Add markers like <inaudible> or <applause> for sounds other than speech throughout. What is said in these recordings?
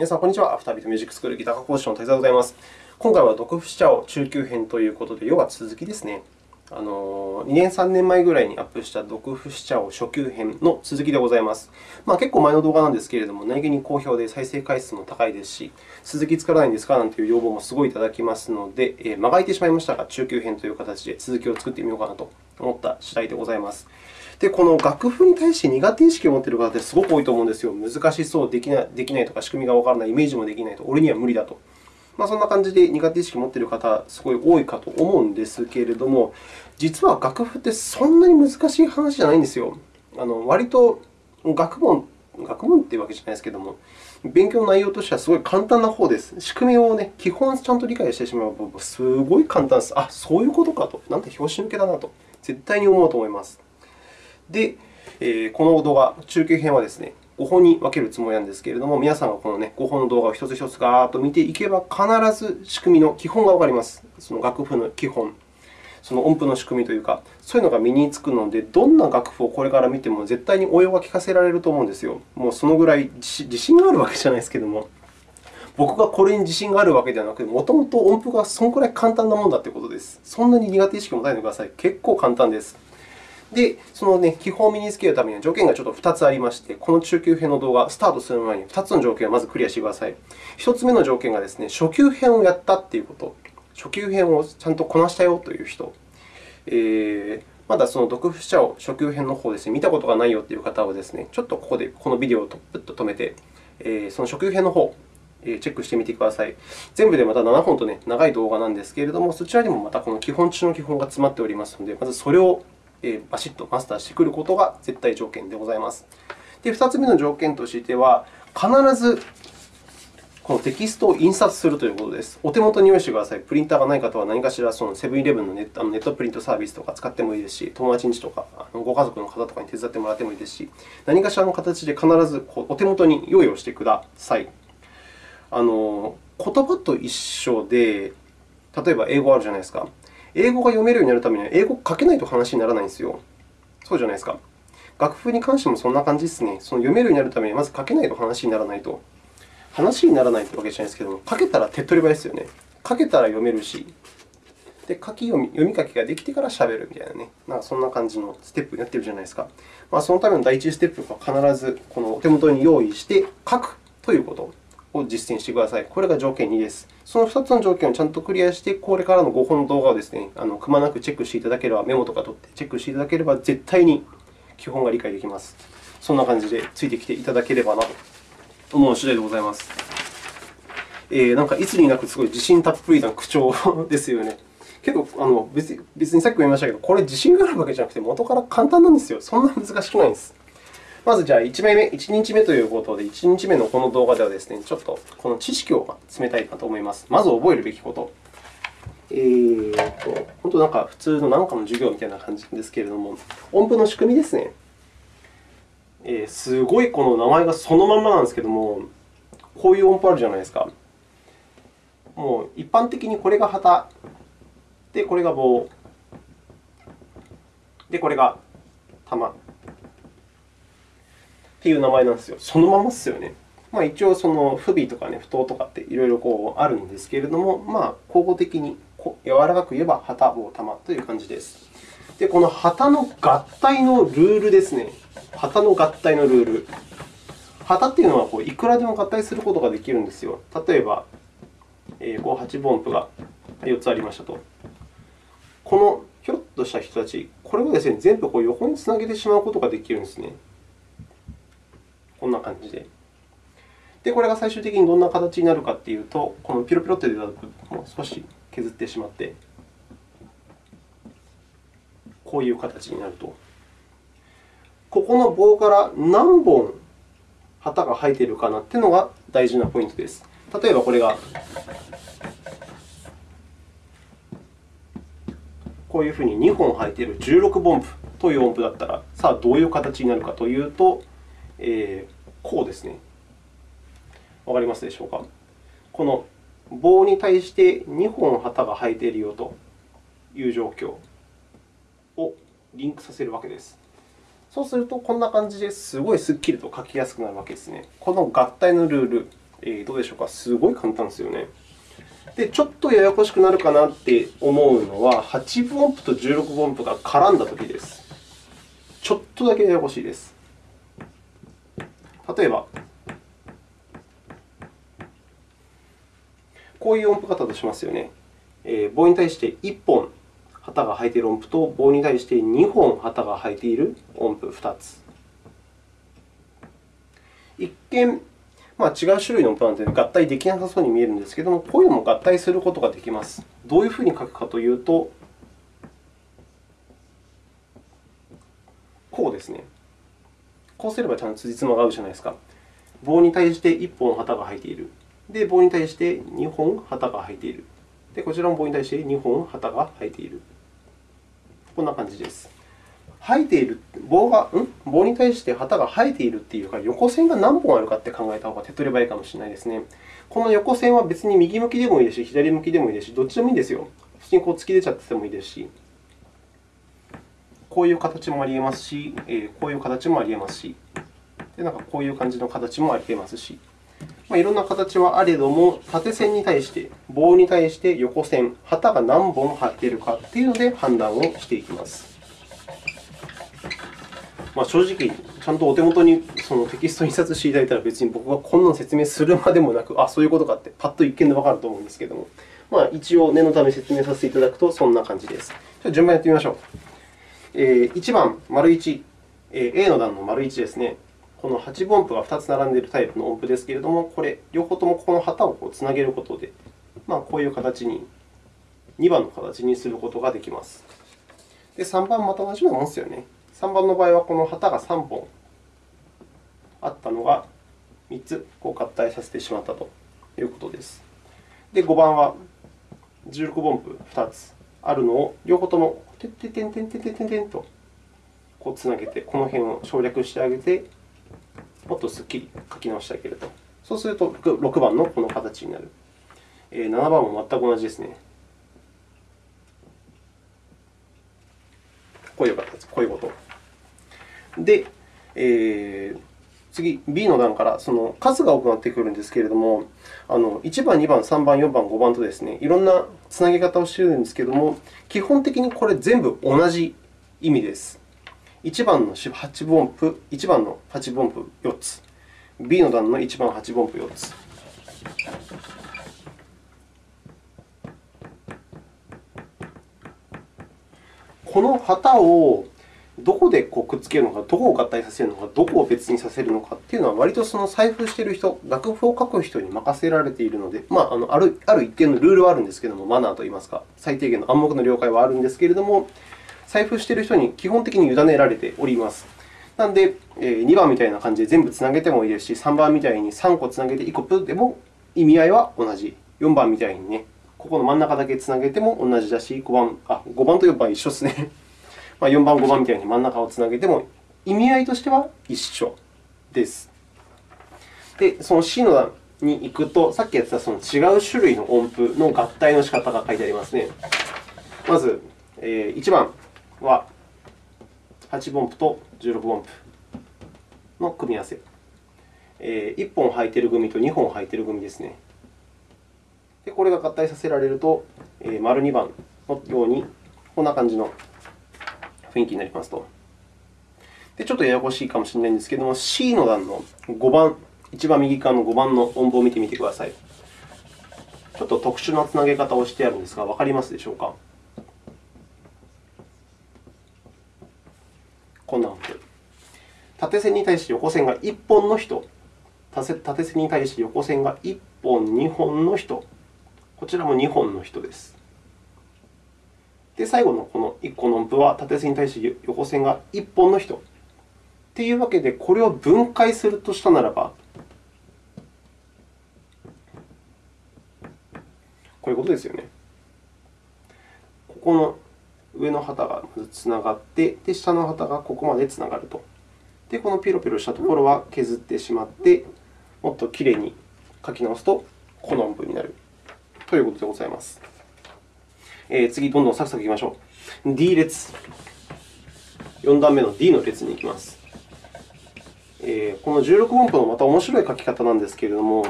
皆さん、こんにちは。アフタービートミュージックスクールギター科講師の滝沢でございます。今回は毒不死茶を中級編ということで、要は続きですね。あの2年、3年前ぐらいにアップした毒不死茶を初級編の続きでございます。まあ、結構前の動画なんですけれども、何気に好評で再生回数も高いですし、続き作らないんですかなんていう要望もすごいいただきますので、えー、間が空いてしまいましたが、中級編という形で続きを作ってみようかなと思った次第でございます。で、この楽譜に対して苦手意識を持っている方ってすごく多いと思うんですよ。難しそう、できないできないとか、仕組みがわからない、イメージもできないと、俺には無理だと。まあ、そんな感じで苦手意識を持っている方、すごい多いかと思うんですけれども、実は楽譜ってそんなに難しい話じゃないんですよ。あの割と学問、学問というわけじゃないですけれども、勉強の内容としてはすごい簡単な方です。仕組みを、ね、基本ちゃんと理解してしまえば、すごい簡単です。あ、そういうことかと。なんて拍子抜けだなと、絶対に思うと思います。で、この動画、中継編はですね、5本に分けるつもりなんですけれども、皆さんがこの、ね、5本の動画を一つ一つガーッと見ていけば、必ず仕組みの基本がわかります。その楽譜の基本、その音符の仕組みというか、そういうのが身につくので、どんな楽譜をこれから見ても絶対に応用が聞かせられると思うんですよ。もうそのぐらい自信があるわけじゃないですけれども。僕がこれに自信があるわけではなくて、もともと音符がそのくらい簡単なものだということです。そんなに苦手意識を持たないでください。結構簡単です。で、その、ね、基本を身につけるためには条件がちょっと2つありまして、この中級編の動画、スタートする前に2つの条件をまずクリアしてください。1つ目の条件がですね、初級編をやったということ、初級編をちゃんとこなしたよという人、えー、まだその毒不死者を初級編の方ですね、見たことがないよという方はですね、ちょっとここでこのビデオをプッと止めて、えー、その初級編の方、チェックしてみてください。全部でまた7本と、ね、長い動画なんですけれども、そちらにもまたこの基本中の基本が詰まっておりますので、まずそれをバシッとマスターしてくることが絶対条件でございます。で、2つ目の条件としては、必ずこのテキストを印刷するということです。お手元に用意してください。プリンターがない方は何かしらそのセブンイレブンのネットネットプリントサービスとか使ってもいいですし、友達んちとかご家族の方とかに手伝ってもらってもいいですし、何かしらの形で必ずお手元に用意をしてください。あの言葉と一緒で、例えば英語あるじゃないですか。英語が読めるようになるためには、英語書けないと話にならないんですよ。そうじゃないですか。楽譜に関してもそんな感じですね。その読めるようになるためには、まず書けないと話にならないと。話にならないというわけじゃないですけども、書けたら手っ取り早いですよね。書けたら読めるし、で書き読み読み書きができてからしゃべるみたいなね、なんかそんな感じのステップになっているじゃないですか。まあ、そのための第一ステップは必ずこのお手元に用意して書くということを実践してください。これが条件2です。その2つの条件をちゃんとクリアして、これからの5本の動画をですね、あのくまなくチェックしていただければ、メモとか取ってチェックしていただければ、絶対に基本が理解できます。そんな感じでついてきていただければなと思う次第でございます。えー、なんかいつになくすごい自信たっぷりな口調 <laughs> ですよね。けど、あの別に別にさっきも言いましたけど、これ自信があるわけじゃなくて、元から簡単なんですよ。そんな難しくないんです。まず、じゃあ1名目、1日目ということで、1日目のこの動画ではですね、ちょっとこの知識を詰めたいなと思います。まず覚えるべきこと。えーと、本当なんか普通の何かの授業みたいな感じですけれども、音符の仕組みですね。えー、すごいこの名前がそのままなんですけれども、こういう音符あるじゃないですか。もう一般的にこれが旗、で、これが棒、で、これが玉。っていう名前なんですよ。そのままですよね。まあ、一応、その不備とか、ね、不当とかっていろいろこうあるんですけれども、まあ、交互的に柔らかく言えば旗、棒、玉という感じです。で、この旗の合体のルールですね。旗の合体のルール。旗というのはこういくらでも合体することができるんですよ。例えば、えー、こう8分音符が4つありましたと。このひょっとした人たち、これをですね全部こう横につなげてしまうことができるんですね。感じで。で、これが最終的にどんな形になるかというと、このピロピロって出た部分を少し削ってしまって、こういう形になると。ここの棒から何本旗が生えているかなというのが大事なポイントです。例えば、これがこういうふうに2本生えている16分音符という音符だったら、さあどういう形になるかというと、えー、こうですね。わかりますでしょうか？この棒に対して2本旗が生えているよという状況をリンクさせるわけです。そうすると、こんな感じですごいすっきりと書きやすくなるわけですね。この合体のルールえー、どうでしょうか？すごい簡単ですよね。で、ちょっとややこしくなるかなって思うのは、8分音符と16分音符が絡んだときです。ちょっとだけややこしいです。例えば、こういう音符型としますよね。えー、棒に対して1本旗が生えている音符と、棒に対して2本旗が生えている音符2つ。一見、まあ、違う種類の音符なので合体できなさそうに見えるんですけれども、こういうのも合体することができます。どういうふうに書くかというと、こうですね。こうすればちゃんと辻褄が合うじゃないですか。棒に対して1本旗が生えている。で、棒に対して2本旗が生えている。で、こちらも棒に対して2本旗が生えている。こんな感じです。生えている棒がん？棒に対して旗が生えているというか、横線が何本あるかって考えた方が手っ取り早いいかもしれないですね。この横線は別に右向きでもいいですし、左向きでもいいですし、どっちでもいいんですよ。普通にこう突き出ちゃっててもいいですし、こういう形もあり得ますし、こういう形もあり得ますし、でなんかこういう感じの形もあり得ますし、まあ、いろんな形はあれども、縦線に対して、棒に対して横線、旗が何本入っているかというので判断をしていきます。まあ、正直、ちゃんとお手元にそのテキスト印刷していただいたら、別に僕がこんなの説明するまでもなく、あ、そういうことかって、パッと一見でわかると思うんですけれども、まあ、一応念のため説明させていただくと、そんな感じです。じゃ順番やってみましょう。え、1番、丸1、え、A の段の丸1ですね。この8分音符が2つ並んでいるタイプの音符ですけれども、これ、両方ともここの旗をこうつなげることで、まあ、こういう形に、2番の形にすることができます。で、3番また同じようなものですよね。3番の場合は、この旗が3本あったのが3つこう合体させてしまったということです。で、5番は16分音符2つあるのを両方ともてっててんてんてんてんてんとこうつなげて、この辺を省略してあげて、もっとすっきり書き直してあげると。そうすると、6番のこの形になる。7番も全く同じですね。こういう形、こういうこと。で、えー、次、B の段からその数が多くなってくるんですけれども、あの1番、2番、3番、4番、5番とですね、いろんなつなげ方をしているんですけれども、基本的にこれ全部同じ意味です。1番の8分音符、1番の8分音符4つ、B の段の1番8分音符4つ。この旗をどこでこうくっつけるのか、どこを合体させるのか、どこを別にさせるのかというのは、割とその財布している人、楽譜を書く人に任せられているので、まあ、あのあるある一定のルールはあるんですけれども、マナーといいますか、最低限の暗黙の了解はあるんですけれども、財布している人に基本的に委ねられております。なので、2番みたいな感じで全部つなげてもいいですし、3番みたいに3個つなげて1個プッでも意味合いは同じ。4番みたいにね、ここの真ん中だけつなげても同じだし、5番あ5番と4番一緒ですね。まあ4番、5番みたいに真ん中をつなげても意味合いとしては一緒です。で、その C の段に行くと、さっきやってたその違う種類の音符の合体の仕方が書いてありますね。まず、1番、は8分音符と16分音符の組み合わせ。1本履いている組と2本履いている組ですね。でこれが合体させられると、丸2番のように、こんな感じの雰囲気になりますと。でちょっとややこしいかもしれないんですけれども、C の段の5番、一番右側の5番の音符を見てみてください。ちょっと特殊なつなげ方をしてあるんですが、わかりますでしょうか？こんな音符。縦線に対して横線が1本の人、縦線に対して横線が1本、2本の人、こちらも2本の人です。で、最後のこの1個の音符は縦線に対して横線が1本の人。というわけで、これを分解するとしたならば、こういうことですよね。ここの上の旗がまずつながって、で下の旗がここまでつながると。で、このピロピロしたところは削ってしまって、もっときれいに書き直すと、この音符になるということでございます。えー、次、どんどんサクサクいきましょう。D 列。4段目の D の列に行きます。えー、この16分布のまた面白い書き方なんですけれども、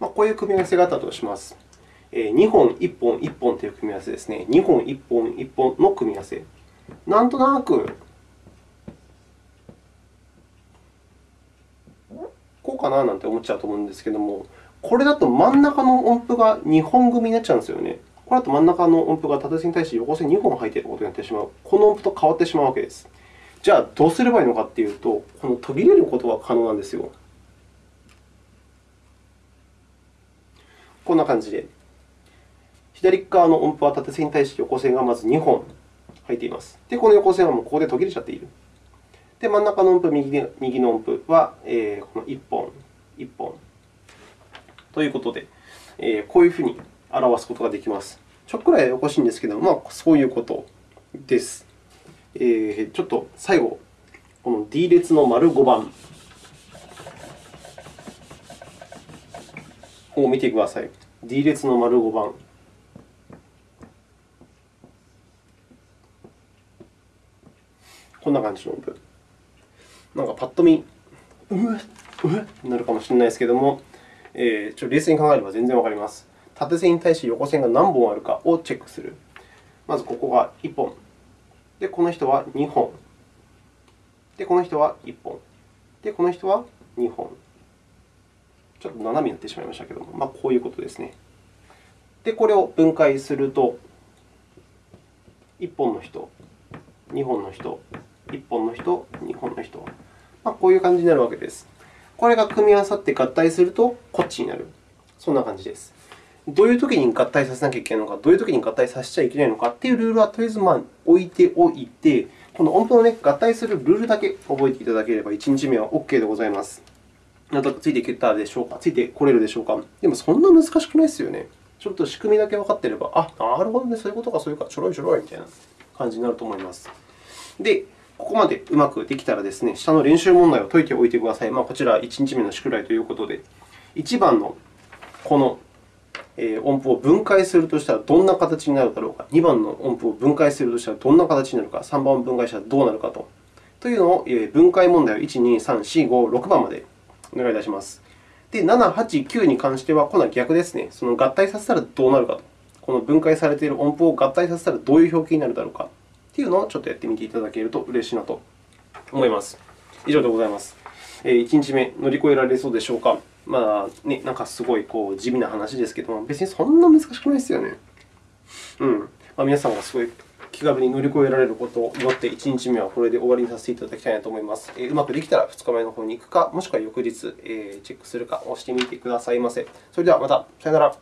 まあ、こういう組み合わせがあったとします。え、2本、1本、1本という組み合わせですね。2本、1本、1本の組み合わせ。なんとなく、こうかななんて思っちゃうと思うんですけれども、これだと真ん中の音符が2本組になっちゃうんですよね。これだと真ん中の音符が縦線に対して横線2本入っていることになってしまう。この音符と変わってしまうわけです。じゃあ、どうすればいいのかというと、この途切れることが可能なんですよ。こんな感じで。左側の音符は縦線に対して横線がまず2本入っています。で、この横線はもうここで途切れちゃっている。で、真ん中の音符、右の音符は、えー、この1本、1本。ということで、えー、こういうふうに表すことができます。ちょっとくらいおかしいんですけど、まあ、そういうことです。えー、ちょっと最後、この D 列の丸5番を見てください。D 列の丸5番。こんな感じの音符。なんかパッと見、うえ、うえなるかもしれないですけれども、えー、ちょ冷静に考えれば全然わかります。縦線に対して横線が何本あるかをチェックする。まずここが1本。で、この人は2本。で、この人は1本。で、この人は2本。ちょっと斜めになってしまいましたけども、まあ、こういうことですね。で、これを分解すると、1本の人、2本の人、1本の人、2本の人。まあ、こういう感じになるわけです。これが組み合わさって合体すると、こっちになる。そんな感じです。どういうときに合体させなきゃいけないのか、どういうときに合体させちゃいけないのかというルールはとりあえずま置いておいて、この音符の、ね、合体するルールだけ覚えていただければ、1日目は OK でございます。なんとなくついていけたでしょうか、ついてこれるでしょうか。でも、そんな難しくないですよね。ちょっと仕組みだけ分かっていれば、あ、なるほどね、そういうことか、そういうか、ちょろいちょろいみたいな感じになると思います。で、ここまでうまくできたらですね、下の練習問題を解いておいてください。まあ、こちら1日目の宿題ということで、1番のこの音符を分解するとしたらどんな形になるだろうか、2番の音符を分解するとしたらどんな形になるか、3番を分解したらどうなるかとというのを分解問題を1、2、3、4、5、6番までお願いいたします。で、7、8、9に関しては、今度は逆ですね。その合体させたらどうなるかと。この分解されている音符を合体させたらどういう表記になるだろうかというのをちょっとやってみていただけると嬉しいなと思います。以上でございます。1日目、乗り越えられそうでしょうか？まあね、なんかすごいこう地味な話ですけども、別にそんな難しくないですよね。うんまあ、皆さんがすごい気軽に乗り越えられることを祈って、1日目はこれで終わりにさせていただきたいなと思います。うまくできたら2日目の方に行くか、もしくは翌日、チェックするかをしてみてくださいませ。それではまた。さよなら。